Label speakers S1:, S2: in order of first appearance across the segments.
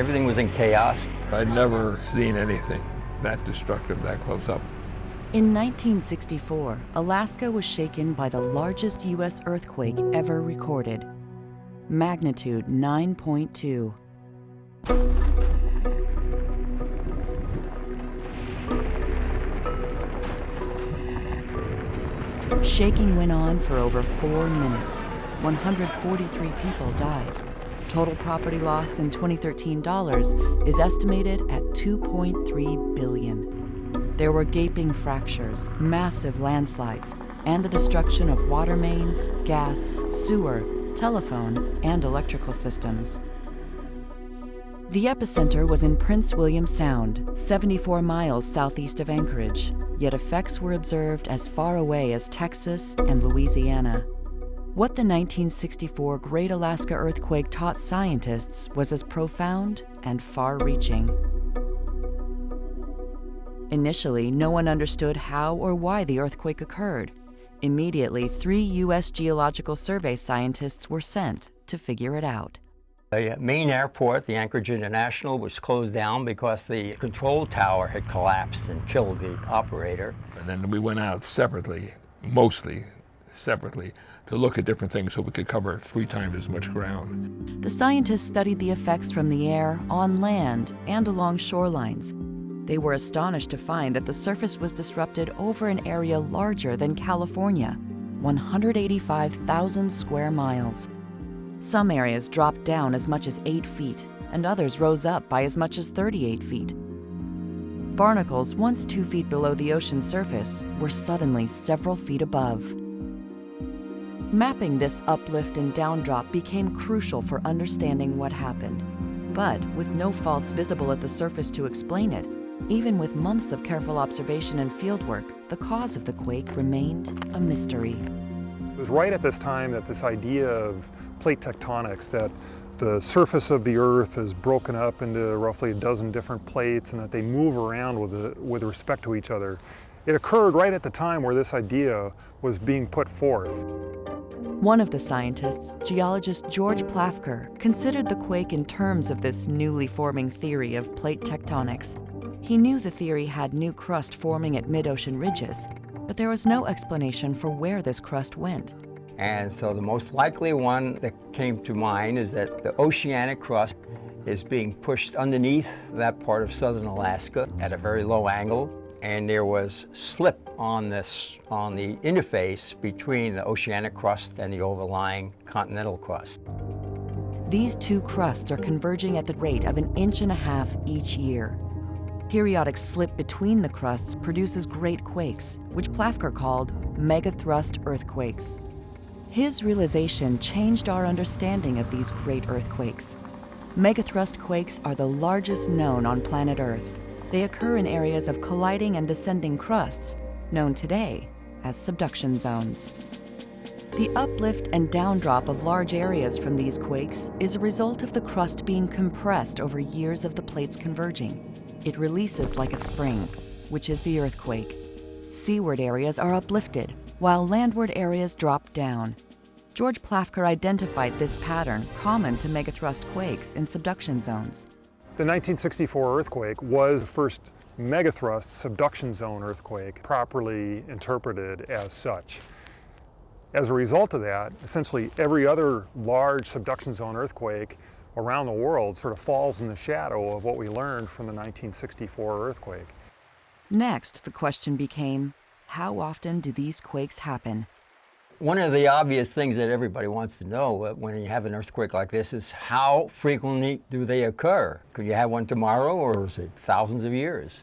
S1: Everything was in chaos.
S2: I'd never seen anything that destructive that close up.
S3: In 1964, Alaska was shaken by the largest U.S. earthquake ever recorded. Magnitude 9.2. Shaking went on for over four minutes. 143 people died. Total property loss in 2013 dollars is estimated at 2.3 billion. There were gaping fractures, massive landslides, and the destruction of water mains, gas, sewer, telephone, and electrical systems. The epicenter was in Prince William Sound, 74 miles southeast of Anchorage, yet effects were observed as far away as Texas and Louisiana. What the 1964 Great Alaska Earthquake taught scientists was as profound and far-reaching. Initially, no one understood how or why the earthquake occurred. Immediately, three U.S. Geological Survey scientists were sent to figure it out.
S1: The main airport, the Anchorage International, was closed down because the control tower had collapsed and killed the operator.
S2: And then we went out separately, mostly separately, to look at different things so we could cover three times as much ground.
S3: The scientists studied the effects from the air, on land, and along shorelines. They were astonished to find that the surface was disrupted over an area larger than California, 185,000 square miles. Some areas dropped down as much as 8 feet, and others rose up by as much as 38 feet. Barnacles, once 2 feet below the ocean surface, were suddenly several feet above. Mapping this uplift and downdrop became crucial for understanding what happened. But with no faults visible at the surface to explain it, even with months of careful observation and fieldwork, the cause of the quake remained a mystery.
S4: It was right at this time that this idea of plate tectonics, that the surface of the Earth is broken up into roughly a dozen different plates and that they move around with, the, with respect to each other. It occurred right at the time where this idea was being put forth.
S3: One of the scientists, geologist George Plafker, considered the quake in terms of this newly forming theory of plate tectonics. He knew the theory had new crust forming at mid-ocean ridges, but there was no explanation for where this crust went.
S1: And so the most likely one that came to mind is that the oceanic crust is being pushed underneath that part of southern Alaska at a very low angle. And there was slip on this on the interface between the oceanic crust and the overlying continental crust.
S3: These two crusts are converging at the rate of an inch and a half each year. Periodic slip between the crusts produces great quakes, which Plafker called megathrust earthquakes. His realization changed our understanding of these great earthquakes. Megathrust quakes are the largest known on planet Earth. They occur in areas of colliding and descending crusts, known today as subduction zones. The uplift and downdrop of large areas from these quakes is a result of the crust being compressed over years of the plates converging. It releases like a spring, which is the earthquake. Seaward areas are uplifted, while landward areas drop down. George Plafker identified this pattern common to megathrust quakes in subduction zones.
S4: The 1964 earthquake was the first megathrust subduction zone earthquake properly interpreted as such. As a result of that, essentially every other large subduction zone earthquake around the world sort of falls in the shadow of what we learned from the 1964 earthquake.
S3: Next, the question became, how often do these quakes happen?
S1: One of the obvious things that everybody wants to know uh, when you have an earthquake like this is how frequently do they occur? Could you have one tomorrow or is it thousands of years?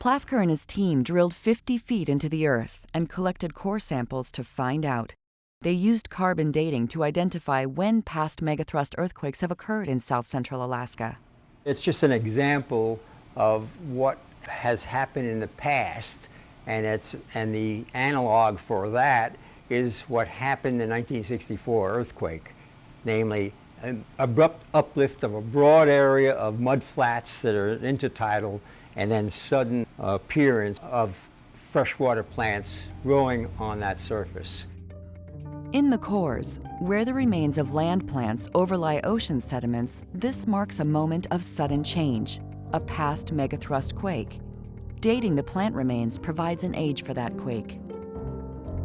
S3: Plafker and his team drilled 50 feet into the earth and collected core samples to find out. They used carbon dating to identify when past megathrust earthquakes have occurred in south central Alaska.
S1: It's just an example of what has happened in the past and, it's, and the analog for that is what happened in 1964 earthquake, namely an abrupt uplift of a broad area of mud flats that are intertidal and then sudden appearance of freshwater plants growing on that surface.
S3: In the cores, where the remains of land plants overlie ocean sediments, this marks a moment of sudden change, a past megathrust quake. Dating the plant remains provides an age for that quake.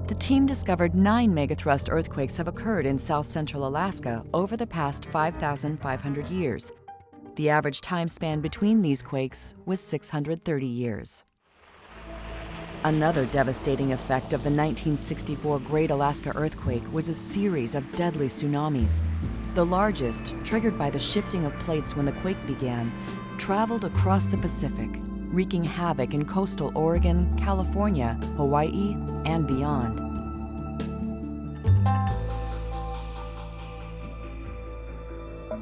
S3: The team discovered nine megathrust earthquakes have occurred in south central Alaska over the past 5,500 years. The average time span between these quakes was 630 years. Another devastating effect of the 1964 Great Alaska Earthquake was a series of deadly tsunamis. The largest, triggered by the shifting of plates when the quake began, traveled across the Pacific, wreaking havoc in coastal Oregon, California, Hawaii, and beyond.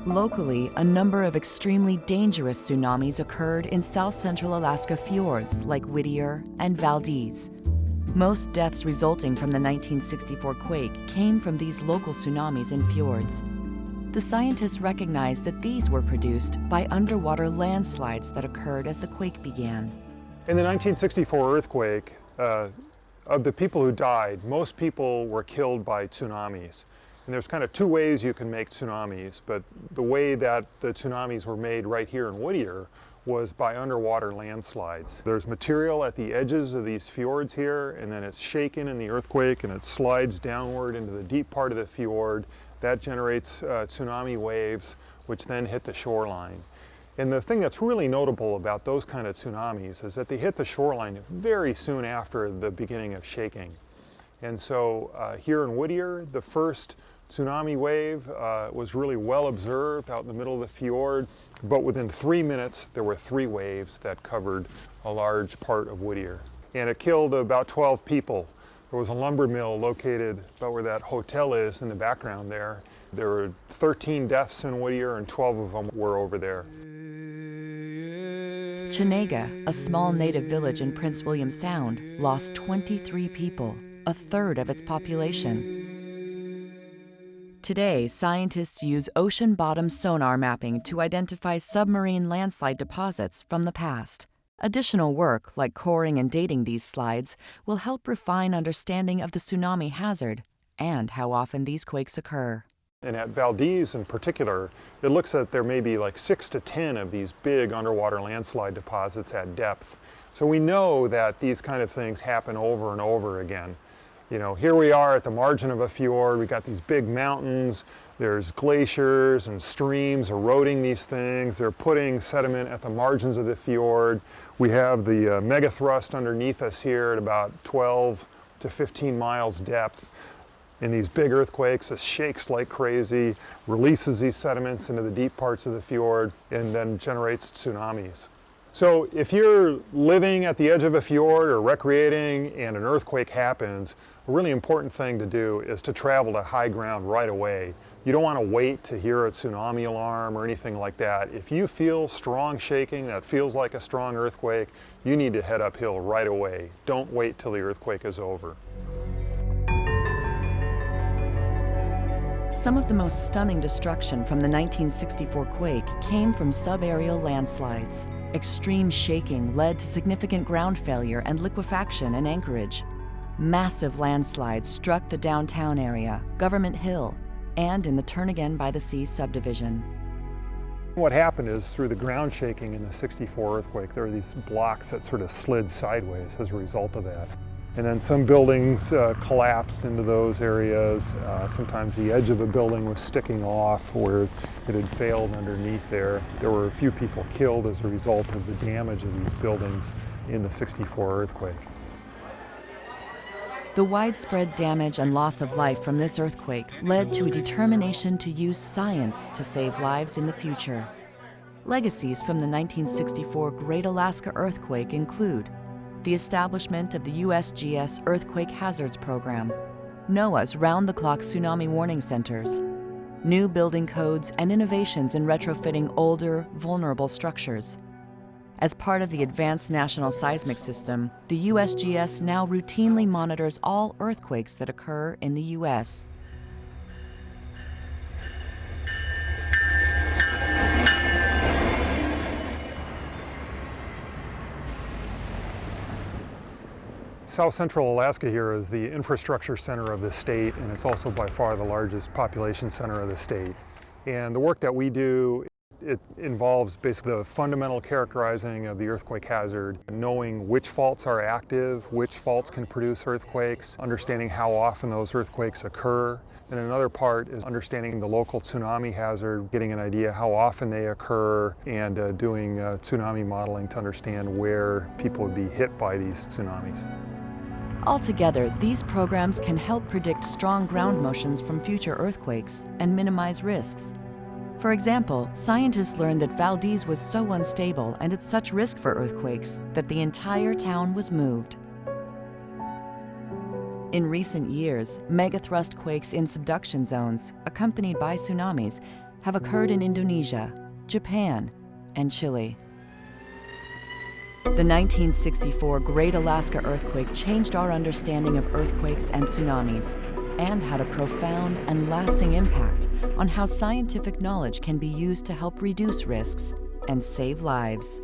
S3: Locally, a number of extremely dangerous tsunamis occurred in south central Alaska fjords like Whittier and Valdez. Most deaths resulting from the 1964 quake came from these local tsunamis in fjords. The scientists recognized that these were produced by underwater landslides that occurred as the quake began.
S4: In the 1964 earthquake, uh, of the people who died, most people were killed by tsunamis. And there's kind of two ways you can make tsunamis, but the way that the tsunamis were made right here in Whittier was by underwater landslides. There's material at the edges of these fjords here, and then it's shaken in the earthquake and it slides downward into the deep part of the fjord. That generates uh, tsunami waves, which then hit the shoreline. And the thing that's really notable about those kind of tsunamis is that they hit the shoreline very soon after the beginning of shaking. And so uh, here in Whittier, the first tsunami wave uh, was really well observed out in the middle of the fjord, but within three minutes there were three waves that covered a large part of Whittier. And it killed about 12 people. There was a lumber mill located about where that hotel is in the background there. There were 13 deaths in Whittier and 12 of them were over there.
S3: Chenega, a small native village in Prince William Sound, lost 23 people, a third of its population. Today, scientists use ocean bottom sonar mapping to identify submarine landslide deposits from the past. Additional work, like coring and dating these slides, will help refine understanding of the tsunami hazard and how often these quakes occur.
S4: And at Valdez in particular, it looks that there may be like six to 10 of these big underwater landslide deposits at depth. So we know that these kind of things happen over and over again. You know, here we are at the margin of a fjord. We've got these big mountains. There's glaciers and streams eroding these things. They're putting sediment at the margins of the fjord. We have the uh, megathrust underneath us here at about 12 to 15 miles depth. In these big earthquakes, it shakes like crazy, releases these sediments into the deep parts of the fjord, and then generates tsunamis. So if you're living at the edge of a fjord or recreating and an earthquake happens, a really important thing to do is to travel to high ground right away. You don't want to wait to hear a tsunami alarm or anything like that. If you feel strong shaking that feels like a strong earthquake, you need to head uphill right away. Don't wait till the earthquake is over.
S3: Some of the most stunning destruction from the 1964 quake came from subaerial landslides. Extreme shaking led to significant ground failure and liquefaction in Anchorage. Massive landslides struck the downtown area, Government Hill, and in the Turnagain by the Sea subdivision.
S4: What happened is through the ground shaking in the 64 earthquake, there were these blocks that sort of slid sideways as a result of that. And then some buildings uh, collapsed into those areas. Uh, sometimes the edge of a building was sticking off where it had failed underneath there. There were a few people killed as a result of the damage of these buildings in the 64 earthquake.
S3: The widespread damage and loss of life from this earthquake led to a determination to use science to save lives in the future. Legacies from the 1964 Great Alaska Earthquake include the establishment of the USGS Earthquake Hazards Program, NOAA's round-the-clock tsunami warning centers, new building codes and innovations in retrofitting older, vulnerable structures. As part of the Advanced National Seismic System, the USGS now routinely monitors all earthquakes that occur in the U.S.
S4: South Central Alaska here is the infrastructure center of the state and it's also by far the largest population center of the state. And the work that we do, it involves basically the fundamental characterizing of the earthquake hazard, knowing which faults are active, which faults can produce earthquakes, understanding how often those earthquakes occur. And another part is understanding the local tsunami hazard, getting an idea how often they occur, and uh, doing uh, tsunami modeling to understand where people would be hit by these tsunamis.
S3: Altogether, these programs can help predict strong ground motions from future earthquakes and minimize risks. For example, scientists learned that Valdez was so unstable and at such risk for earthquakes that the entire town was moved. In recent years, megathrust quakes in subduction zones, accompanied by tsunamis, have occurred in Indonesia, Japan, and Chile. The 1964 Great Alaska Earthquake changed our understanding of earthquakes and tsunamis and had a profound and lasting impact on how scientific knowledge can be used to help reduce risks and save lives.